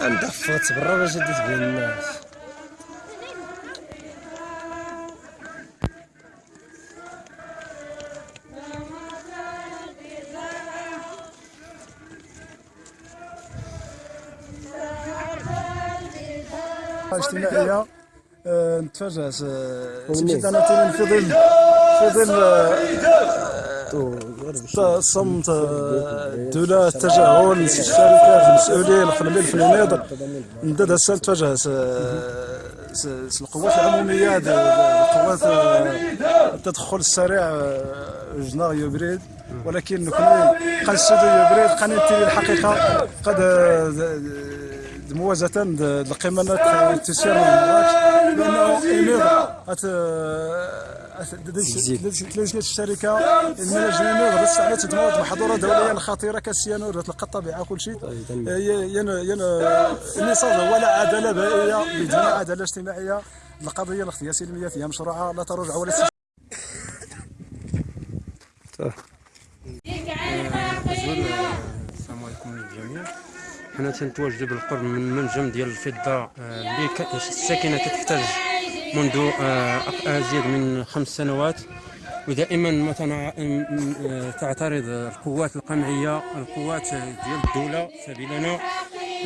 عندك فوت برا باش بين الناس. آه، نتفاجأت آه، تمشيت أنا في ظل في ظل آه، صمت آه، الدولة التجاهل الشركات المسؤولين القنبيل في المناظر ندد هسه آه، س- القوات العمومية القوات آه، التدخل السريع آه، جنا يبريد ولكن نكون قد السودو يبريد قد الحقيقة قد د- موازة القيمة تسير بس على تدمر محظورة دولية خطيرة كالسيانور تلقى الطبيعة كل شيء ين ين النصاب ولا عدالة بائية بدون عدالة اجتماعية. القضية الاختيار السلمية فيها مشروعة لا ترجع ولا تستشير. السلام عليكم للجميع حنا تنتواجدوا بالقرب من منجم ديال الفضة آه، اللي الساكنة كتحتاج منذ آه، أق- ازيد من خمس سنوات. ودائما ما آه، تعترض القوات القمعية القوات ديال الدولة سبيلنا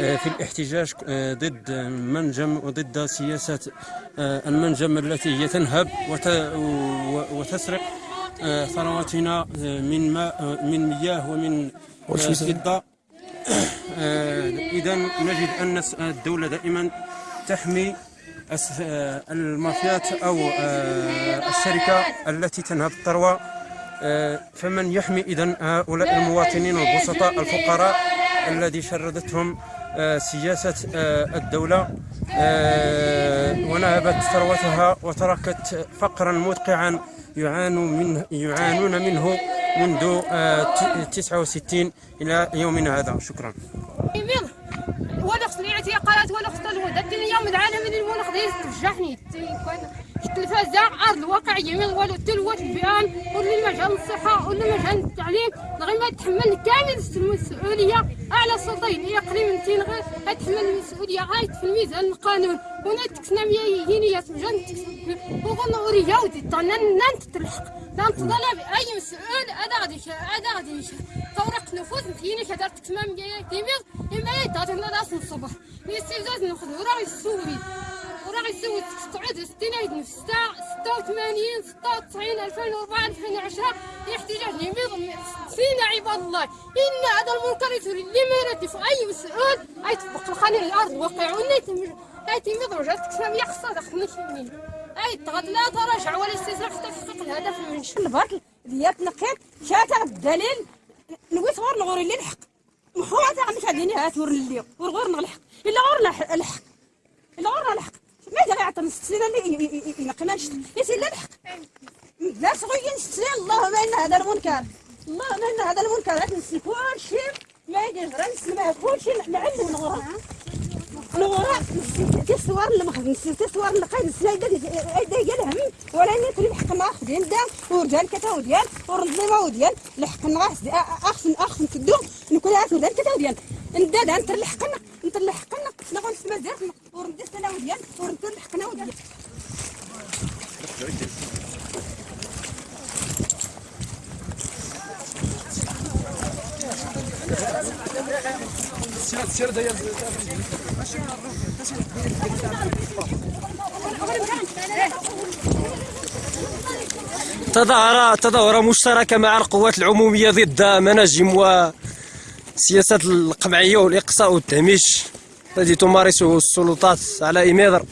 آه، في الاحتجاج آه، ضد منجم وضد سياسة آه، المنجم التي هي تنهب وتسرق آه، ثرواتنا آه، من ماء آه، من مياه ومن آه، فضة. اذا نجد أن الدولة دائما تحمي آه، المافيات أو آه، الشركة التي تنهب الثروة. آه، فمن يحمي اذا هؤلاء المواطنين البسطاء الفقراء الذي شردتهم آه، سياسة آه، الدولة. آه، ونهبت ثروتها وتركت فقرا مدقعا يعانون منه. منذ آه، ت- 69 إلى يومنا هذا. شكرا. ولا خصني قالت ولا خصنا الودا اليوم العالم من المناخ ديال ترجحني التلفازة أرض الواقع يميض ولا تلوث البيئان ولا المجال الصحة ولا مجال التعليم لغاية ما تحمل كامل المسؤولية. أعلى هي قريب من غير تحمل المسؤولية. غاية في الميزان القانون. هنا تكسنا مياه تمجن وقلنا أوريا ودي طانا نانت تلحق نانت طلب أي مسؤول. هذا غادي هذا غادي تورق نفوذ مكيني كدار تكسما مياه يميض إما يدار لنا راس الصبح يستيزاز نأخذ وراه يسوي تقعد 60 عيد نفس 86 96 2004 2010 احتجاج يميض فينا عباد الله. إن هذا المنكر لما يردف أي مسؤول. أي تطبق القانون الأرض واقع ونيت أي تميض رجعت تكسب يقصى دخلني شمين أي تغد لا تراجع ولا استسلام حتى تحقق الهدف المنشأ البرك ديال تنقيت شاتا الدليل نويت غور نغوري اللي الحق محوات عندك هاديني هات ور اللي ور غور نلحق إلا غور الحق إلا غور نلحق ما جا يعطي ست سنين ينقينا نشت يسير لا الحق. لا صغير ست اللهم إن هذا المنكر. اللهم إن هذا المنكر. هات نسي كل شيء ما يجي غير نسمع كل شيء نعلم نغورا نغورا تسوار المخرج نسي تسوار القيد. السلايدة ايدا ديالهم ولا نتري الحق ما ديال دا ورجال كتا وديال ورنظيمة وديال الحق نغاس اخسن اخسن تدو نكون عارف ورجال كتا وديال نداد انت اللي حقنا انت اللي حقنا نغون نسمع زيرتنا ورندي سنة وديال ورندي اللي حقنا وديال. تظاهرة تظاهرة مشتركة مع القوات العمومية ضد مناجم وسياسات القمعية والإقصاء والتهميش. التي تمارسه السلطات على إميضر